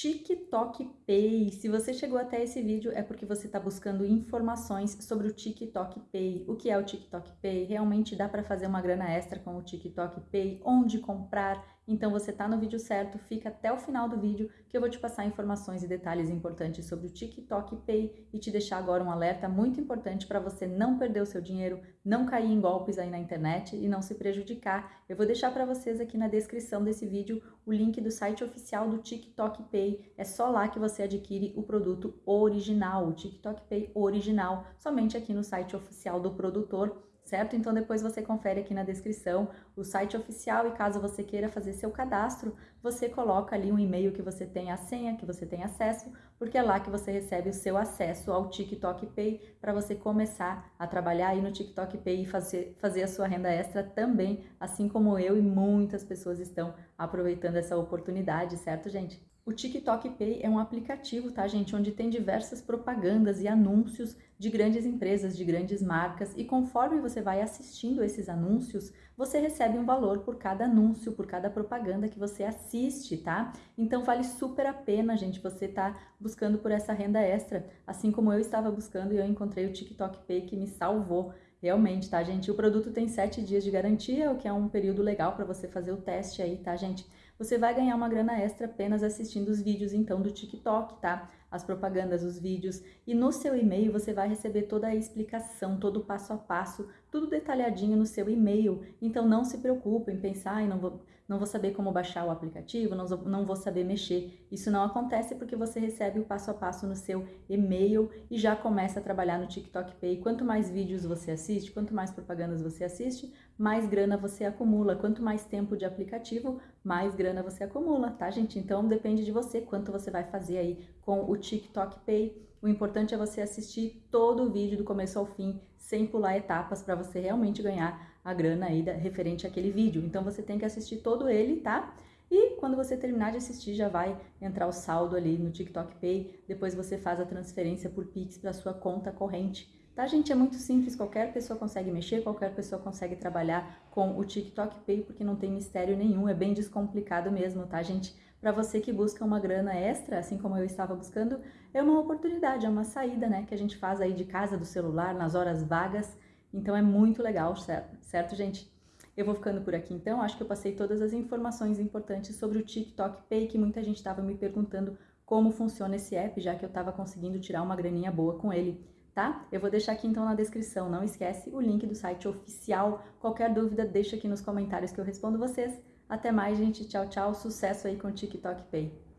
TikTok Pay. Se você chegou até esse vídeo é porque você está buscando informações sobre o TikTok Pay. O que é o TikTok Pay? Realmente dá para fazer uma grana extra com o TikTok Pay? Onde comprar? Então você está no vídeo certo, fica até o final do vídeo que eu vou te passar informações e detalhes importantes sobre o TikTok Pay e te deixar agora um alerta muito importante para você não perder o seu dinheiro, não cair em golpes aí na internet e não se prejudicar. Eu vou deixar para vocês aqui na descrição desse vídeo o link do site oficial do TikTok Pay. É só lá que você adquire o produto original, o TikTok Pay original, somente aqui no site oficial do produtor certo? Então depois você confere aqui na descrição o site oficial e caso você queira fazer seu cadastro, você coloca ali um e-mail que você tem a senha, que você tem acesso, porque é lá que você recebe o seu acesso ao TikTok Pay para você começar a trabalhar aí no TikTok Pay e fazer, fazer a sua renda extra também, assim como eu e muitas pessoas estão aproveitando essa oportunidade, certo, gente? O TikTok Pay é um aplicativo, tá, gente, onde tem diversas propagandas e anúncios de grandes empresas, de grandes marcas, e conforme você vai assistindo esses anúncios, você recebe um valor por cada anúncio, por cada propaganda que você assiste, tá? Então vale super a pena, gente, você tá buscando por essa renda extra, assim como eu estava buscando e eu encontrei o TikTok Pay que me salvou. Realmente, tá, gente? O produto tem sete dias de garantia, o que é um período legal para você fazer o teste aí, tá, gente? Você vai ganhar uma grana extra apenas assistindo os vídeos, então, do TikTok, tá? As propagandas, os vídeos. E no seu e-mail você vai receber toda a explicação, todo o passo a passo, tudo detalhadinho no seu e-mail. Então, não se preocupe em pensar, e não vou não vou saber como baixar o aplicativo, não, não vou saber mexer. Isso não acontece porque você recebe o passo a passo no seu e-mail e já começa a trabalhar no TikTok Pay. Quanto mais vídeos você assiste, quanto mais propagandas você assiste, mais grana você acumula. Quanto mais tempo de aplicativo, mais grana você acumula, tá, gente? Então depende de você quanto você vai fazer aí com o TikTok Pay. O importante é você assistir todo o vídeo do começo ao fim, sem pular etapas, para você realmente ganhar a grana aí da, referente àquele vídeo. Então você tem que assistir todo ele, tá? E quando você terminar de assistir, já vai entrar o saldo ali no TikTok Pay. Depois você faz a transferência por Pix para sua conta corrente. Tá, gente? É muito simples, qualquer pessoa consegue mexer, qualquer pessoa consegue trabalhar com o TikTok Pay, porque não tem mistério nenhum, é bem descomplicado mesmo, tá, gente? Para você que busca uma grana extra, assim como eu estava buscando, é uma oportunidade, é uma saída, né, que a gente faz aí de casa, do celular, nas horas vagas. Então é muito legal, certo, certo gente? Eu vou ficando por aqui então, acho que eu passei todas as informações importantes sobre o TikTok Pay, que muita gente estava me perguntando como funciona esse app, já que eu estava conseguindo tirar uma graninha boa com ele, tá? Eu vou deixar aqui então na descrição, não esquece o link do site oficial. Qualquer dúvida, deixa aqui nos comentários que eu respondo vocês. Até mais, gente. Tchau, tchau. Sucesso aí com o TikTok Pay.